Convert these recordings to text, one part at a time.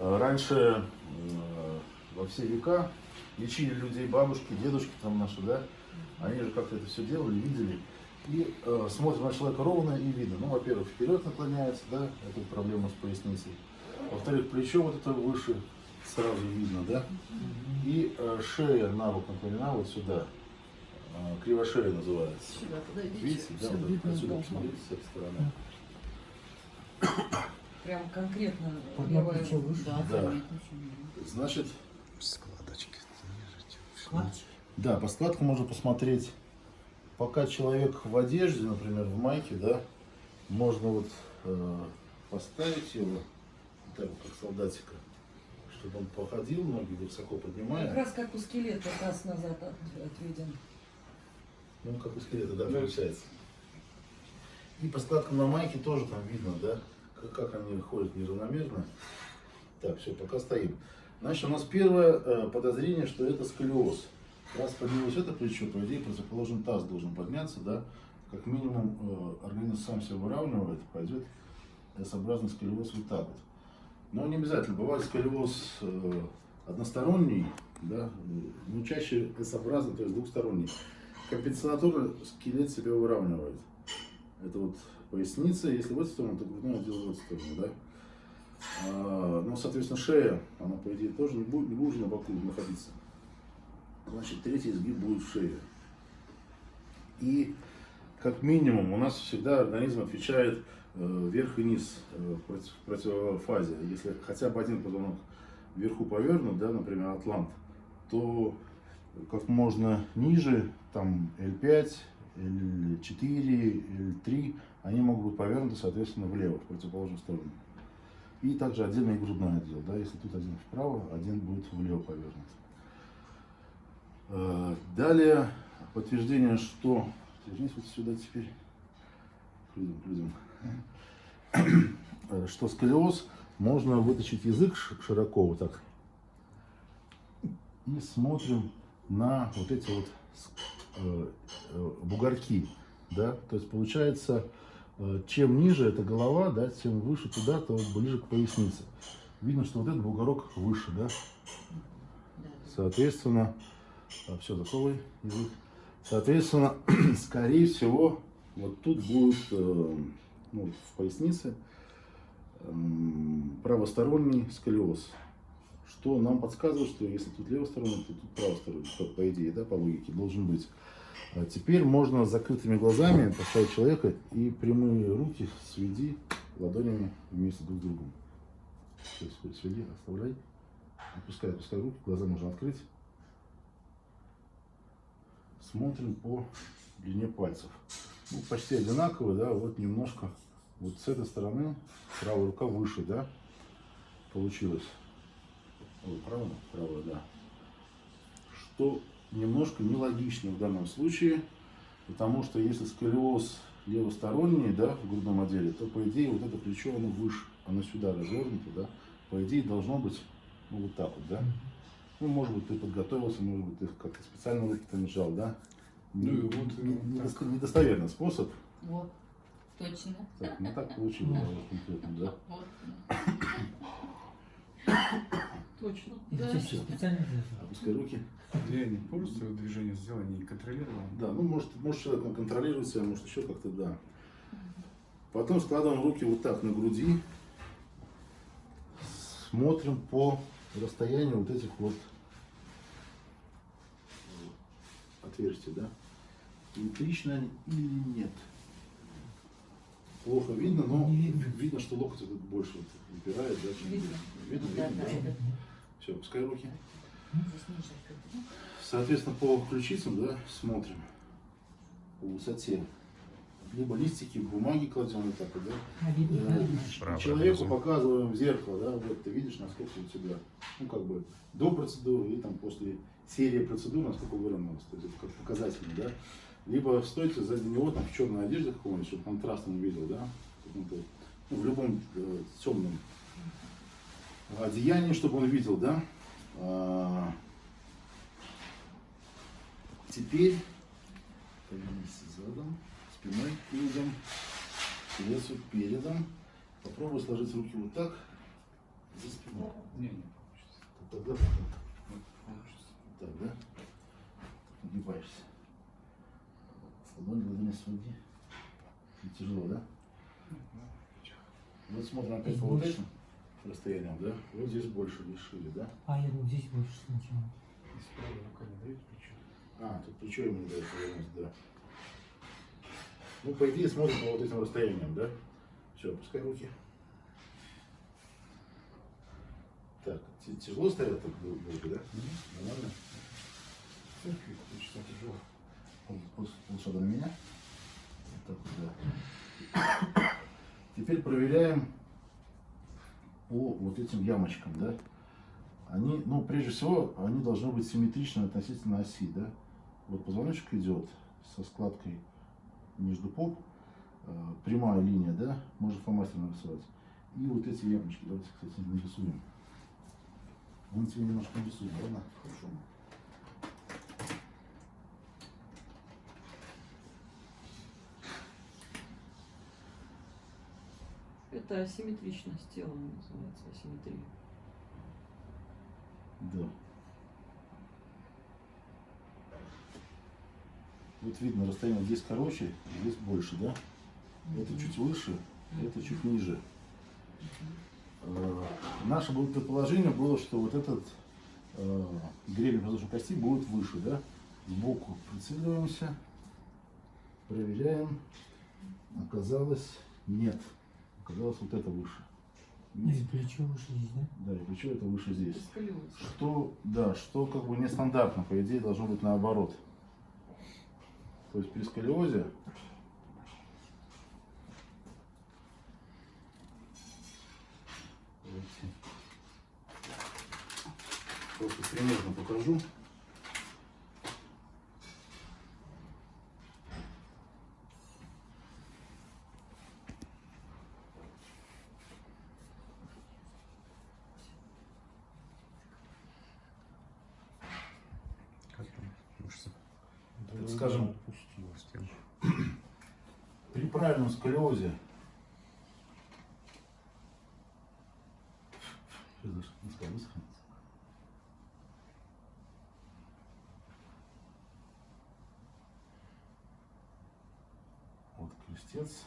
А Раньше э, во все века лечили людей бабушки, дедушки там наши, да, они же как-то это все делали, видели. И э, смотрим на человека ровно и видно. Ну, во-первых, вперед наклоняется, да, это проблема с поясницей. Во-вторых, плечо вот это выше сразу видно, да. И э, шея на бок наклонена вот сюда. Э, кривошея называется. Сюда. Видите, да, вот отсюда да. посмотрите с этой стороны. Прям конкретно выше. Да, Да. Значит, Складочки. Складочки. Да, по складкам можно посмотреть. Пока человек в одежде, например, в майке, да, можно вот э, поставить его так, вот, как солдатика, чтобы он походил, ноги высоко Как поднимая. раз как у скелета таз назад от- отведен. Ну, как у скелета, да, получается. И по складкам на майке тоже там видно, да, как, они ходят неравномерно. Так, все, пока стоим. Значит, у нас первое э, подозрение, что это сколиоз. Раз поднялось это плечо, по идее, противоположный таз должен подняться, да. Как минимум, э, организм сам себя выравнивает, пойдет S-образный сколиоз вот так вот. Но не обязательно. Бывает сколиоз э, односторонний, да, э, но чаще S-образный, то есть двухсторонний. Компенсаторно скелет себя выравнивает. Это вот поясница, если в эту сторону, то грудной отдел в эту сторону, да. А, ну, соответственно, шея, она, по идее, тоже не будет, не будет на боку находиться. Значит, третий изгиб будет в шее. И, как минимум, у нас всегда организм отвечает э, вверх и низ э, против- противофазе. Если хотя бы один позвонок вверху повернут, да, например, атлант, то как можно ниже, там L5, L4, L3, они могут быть повернуты, соответственно, влево, в противоположную сторону. И также отдельно и грудной отдел. Да? Если тут один вправо, один будет влево повернут. Э, Далее подтверждение, что... Вернись вот сюда теперь. К людям, людям. Э, Что сколиоз, можно вытащить язык широко вот так. И смотрим на вот эти вот э, бугорки. Да? То есть получается, чем ниже эта голова, да, тем выше туда, то ближе к пояснице. Видно, что вот этот бугорок выше, да? Соответственно, все, засовывай язык. Соответственно, скорее всего, вот тут будет э, ну, в пояснице эм, правосторонний сколиоз. Что нам подсказывает, что если тут левосторонний, то тут правосторонний, по, по идее, да, по логике, должен быть. А теперь можно закрытыми глазами поставить человека и прямые руки сведи ладонями вместе друг с другом. То есть сведи, оставляй. Опускай, опускай руки, глаза можно открыть. Смотрим по длине пальцев. Ну, почти одинаковые, да, вот немножко. Вот с этой стороны правая рука выше, да, получилось. Правая, правая, да. Что немножко нелогично в данном случае, потому что если сколиоз левосторонний, да, в грудном отделе, то по идее вот это плечо, оно выше, оно сюда развернуто, да, по идее должно быть ну, вот так вот, да. Ну, может быть, ты подготовился, может быть, ты как-то специально руки там сжал, да. Ну и вот Не- именно не- так. недоста- недостоверный способ. Вот, точно. Так, не так получилось конкретно, да. Точно. Да. всё специально для этого? Опускай руки. Я не просто движение сделал, не контролировал. Да, ну может, может человек он контролирует себя, может еще как-то, да. Потом складываем руки вот так на груди. Смотрим по расстоянию вот этих вот отверстий, да. Симметрично они или нет. Плохо видно, но видно. что локоть этот больше вот выпирает, да, чем Видно. Видно, Да, видно, да, да. Все, пускай руки. ну, Соответственно, по ключицам, да, смотрим по высоте. Либо листики бумаги кладем вот так вот, да. А видно, Э, Человеку показываем в зеркало, да, вот ты видишь, насколько у тебя, ну, как бы, до процедуры и там после серии процедур, насколько выровнялось, то есть это как показательно, да. Либо стойте сзади него там в черной одежде какой-нибудь, чтобы контрастно не видел, да, каком-то, ну, в любом э, темном одеянии, чтобы он видел, да. А, Теперь повернись задом, спиной к людям, лицу передом. Попробуй сложить руки вот так за спиной. Не, не получится. Тогда Вот получится. так, да? Нагибаешься. Ладонь глубине своди. И Тяжело, да? Вот смотрим опять Здесь по вот больше? Этим расстояниям, да? Вот здесь больше, шире, да? А, я думаю, здесь больше сначала. Если правая рука не дает плечо. А, тут плечо ему не дает повернуть, да. Ну, по идее, смотрим по вот этим расстояниям, да? Все, опускай руки. Так, тяжело стоять так дол- долго, да? Нормально? Церкви точно тяжело. Пол- пол- Полшага на меня. Вот так вот, да. Теперь проверяем по вот этим ямочкам, да? Они, ну, прежде всего, они должны быть симметричны относительно оси, да? Вот позвоночник идет со складкой между поп, э, прямая линия, да? Можно фломастером нарисовать. И вот эти ямочки, давайте, кстати, нарисуем. Мы тебе немножко нарисуем, ладно? Хорошо. Это асимметричность тела называется, асимметрия. Да. Вот видно, расстояние здесь короче, здесь больше, да? Это чуть выше, это чуть ниже. Э, Наше было предположение было, что вот этот э, гребень воздушной кости будет выше, да? Сбоку прицеливаемся, проверяем. Оказалось, нет. Оказалось, вот это выше. И плечо выше здесь, да? Да, и плечо это выше здесь. Сколиоз. Что, да, что как бы нестандартно, по идее, должно быть наоборот. То есть при сколиозе. Просто примерно покажу. Как там мышцы? Так скажем, Опустилась тем. При правильном сколиозе. Вот крестец.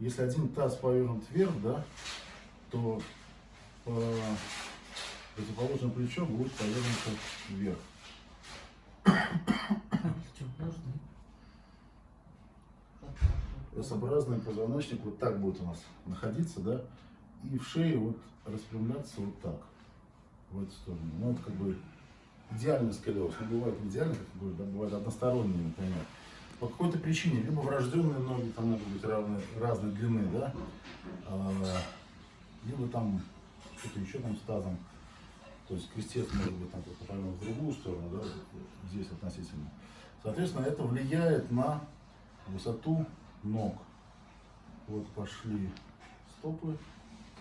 Если один таз повернут вверх, да, то по противоположное плечо будет повернуто вверх. S-образный позвоночник вот так будет у нас находиться, да, и в шее вот распрямляться вот так, в эту сторону. Ну, это как бы идеальный сколиоз. Ну, бывает не идеальный, как бы, да, бывает односторонний, например. По какой-то причине, либо врожденные ноги там могут быть равны, разной длины, да, а, либо там что-то еще там с тазом. То есть крестец может быть там как-то повернут в другую сторону, да, здесь относительно. Соответственно, это влияет на высоту ног. Вот пошли стопы,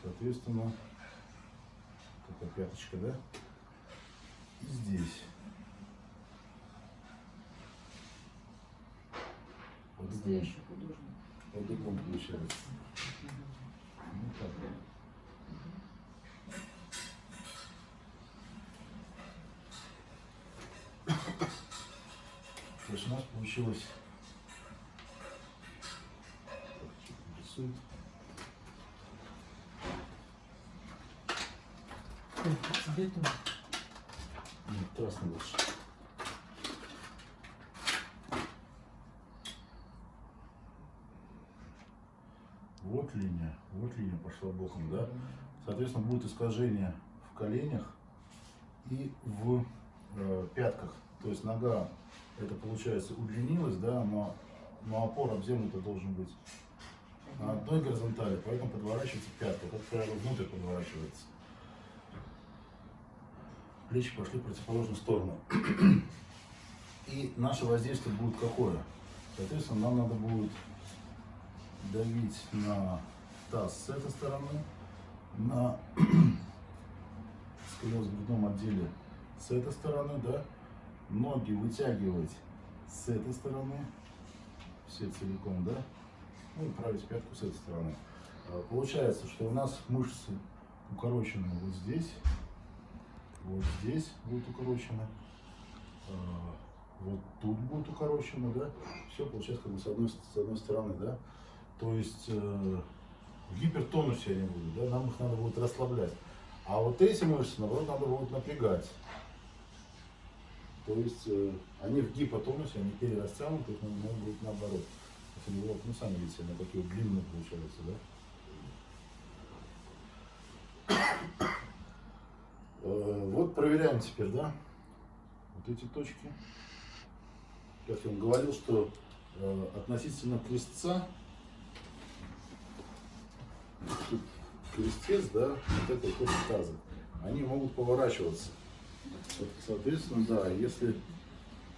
соответственно, такая пяточка, да? И здесь. Настоящий художник. Вот таком получается. Ну, так. То есть у нас получилось... Тоже. Нет, красный лучше. Вот линия, вот линия пошла боком, да? Соответственно, будет искажение в коленях и в э, пятках. То есть нога, это получается удлинилась, да, но, но опор об землю-то должен быть на одной горизонтали, поэтому подворачивается пятка. Как правило, внутрь подворачивается. Плечи пошли в противоположную сторону. И наше воздействие будет какое? Соответственно, нам надо будет давить на таз с этой стороны, на сколиоз в грудном отделе с этой стороны, да, ноги вытягивать с этой стороны, все целиком, да? Ну и править пятку с этой стороны. А, Получается, что у нас мышцы укорочены вот здесь, вот здесь будут укорочены, а, вот тут будут укорочены, да? Все получается как бы с одной, с одной стороны, да? То есть э, в гипертонусе они будут, да? Нам их надо будет расслаблять. А вот эти мышцы, наоборот, надо будет напрягать. То есть э, они в гипотонусе, они перерастянуты, их надо будет наоборот. Если вот, ну, сами видите, они такие длинные получаются, да? Э, Вот проверяем теперь, да, вот эти точки. Как я вам говорил, что э, относительно крестца, крестец, да, вот это вот точка таза, они могут поворачиваться. Соответственно, да, если,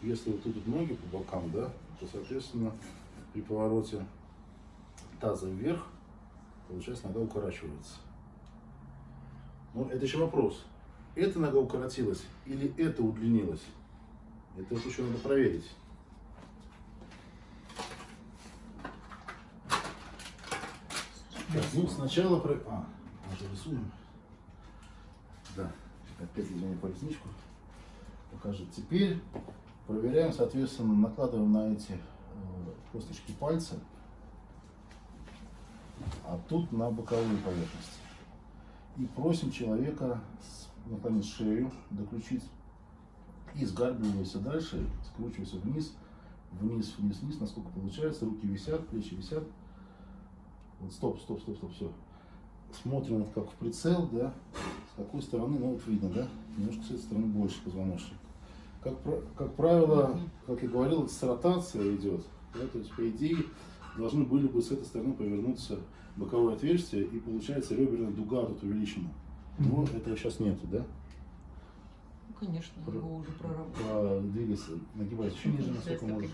если вот тут ноги по бокам, да, то, соответственно, при повороте таза вверх, получается, нога укорачивается. Но это еще вопрос. Эта нога укоротилась или это удлинилось? Это вот еще надо проверить. Ну сначала про... А, может рисуем? Да, опять извини по ресничку. Покажет. Теперь проверяем, соответственно, накладываем на эти э, косточки пальца, а тут на боковые поверхности. И просим человека наклонить шею до ключиц и сгарбливайся дальше, скручивайся вниз, вниз, вниз, вниз, насколько получается. Руки висят, плечи висят. Вот, стоп, стоп, стоп, стоп, все. Смотрим вот как в прицел, да, с какой стороны, ну вот видно, да, немножко с этой стороны больше позвоночник. Как, как правило, как я говорил, с ротация идет, да, то есть по идее должны были бы с этой стороны повернуться боковое отверстие и получается реберная дуга тут увеличена. Но этого сейчас нету, да? Ну, конечно, Про- его уже проработали. Двигайся, нагибайся еще ниже, насколько можешь.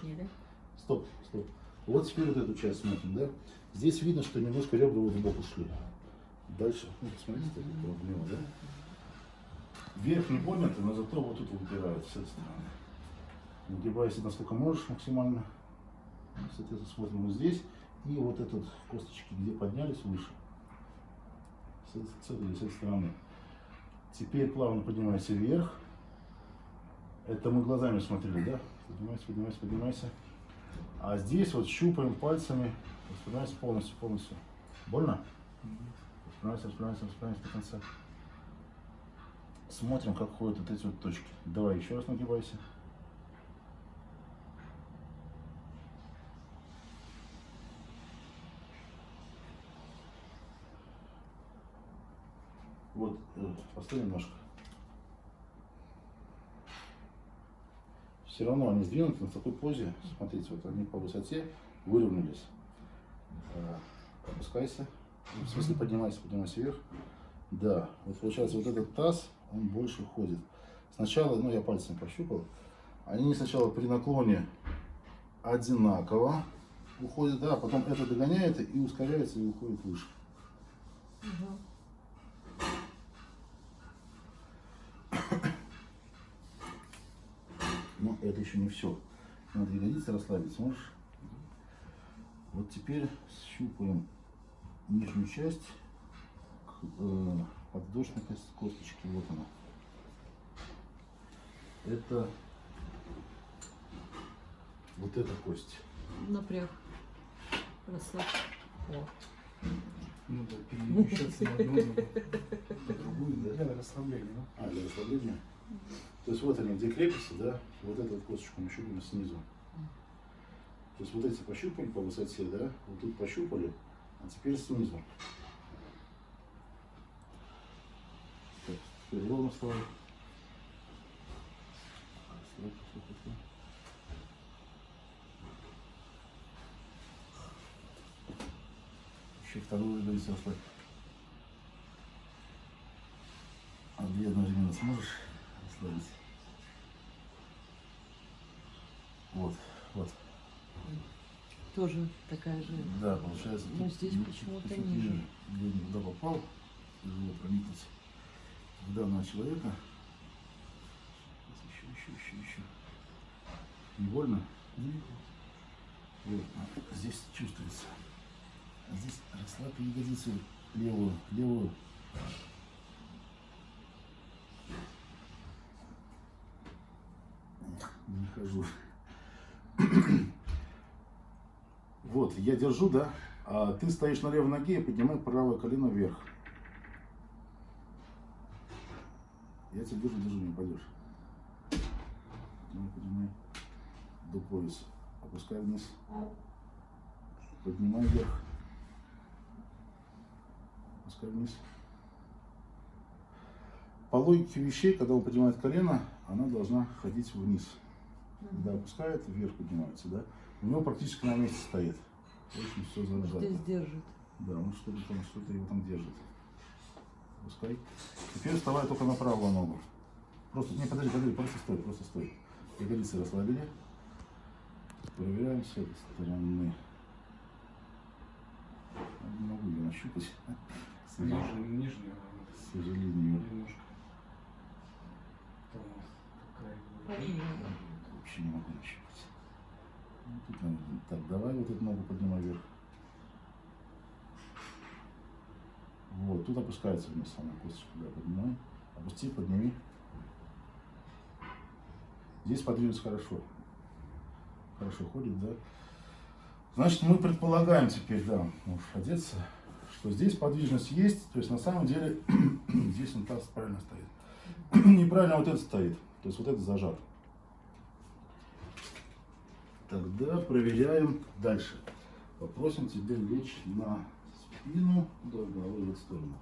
Стоп, стоп. Вот теперь вот эту часть смотрим, да? Здесь видно, что немножко ребра вот в бок ушли. Дальше, ну, посмотрите, так проблема, да? Вверх не поднято, но зато вот тут выпирает с этой стороны. Нагибайся насколько можешь максимально. Соответственно, смотрим вот здесь. И вот этот косточки, где поднялись выше. С, этой- с этой, с этой стороны. Теперь плавно поднимайся вверх. Это мы глазами смотрели, да? Поднимайся, поднимайся, поднимайся. А здесь вот щупаем пальцами, распрямляйся полностью, полностью. Больно? Распрямляйся, распрямляйся, распрямляйся до конца. Смотрим, как ходят вот эти вот точки. Давай еще раз нагибайся. Вот, э, постой немножко. Все равно они сдвинуты на такой позе. Смотрите, вот они по высоте выровнялись. Э, Опускайся. В смысле поднимайся, поднимайся вверх. Да, вот получается вот этот таз, он больше ходит. Сначала, ну я пальцем пощупал, они сначала при наклоне одинаково уходят, да, а потом это догоняет и ускоряется и уходит выше. Мгм. Но это еще не все. Надо ягодицы расслабить, сможешь? Вот теперь щупаем нижнюю часть э, подвздошной кост- косточки. Вот она. Это вот эта кость. Напряг. Расслабь. О. Ну да, перемещаться на одну на другую, да? Для расслабления, да? А, для расслабления. То есть вот они где крепятся, да? Вот эту вот косточку мы щупаем снизу. То есть вот эти пощупали по высоте, да? Вот тут пощупали, а теперь снизу. Так, теперь ровно стой. Еще вторую ягодицу расслабь. А две одновременно сможешь расслабить? Вот, вот. Тоже такая же. Да, получается. Ну, тут здесь почему-то чуть-чуть ниже. Где туда попал, тяжело проникнуть в данного человека. Сейчас еще, еще, еще, еще. Не больно? Вот, а здесь чувствуется. А здесь расслабь ягодицу левую, левую. Не хожу. Вот, я держу, да? А ты стоишь на левой ноге и поднимай правое колено вверх. Я тебя держу, держу, не упадешь. Поднимай, поднимай. До пояса. Опускай вниз. Поднимай вверх. Опускай вниз. По логике вещей, когда он поднимает колено, она должна ходить вниз. Когда опускает, вверх поднимается, да? У него практически на месте стоит. Очень все зажато. Здесь держит. Да, он что-то там, что-то его там держит. Пускай. Теперь вставай только на правую ногу. Просто, не, подожди, подожди, просто стой, просто стой. Ягодицы расслабили. Проверяем с этой стороны. Не могу ее нащупать. Нижнюю, нижнюю. К сожалению. Немножко. Там какая Вообще не могу нащупать. Так, давай вот эту ногу поднимай вверх. Вот, тут опускается вниз она косточка, да, поднимай. Опусти, подними. Здесь подвинуть хорошо. Хорошо ходит, да. Значит, мы предполагаем теперь, да, можешь одеться, что здесь подвижность есть, то есть на самом деле здесь он таз правильно стоит. Неправильно вот это стоит, то есть вот это зажат. Тогда проверяем дальше. Попросим тебя лечь на спину, до головы в сторону.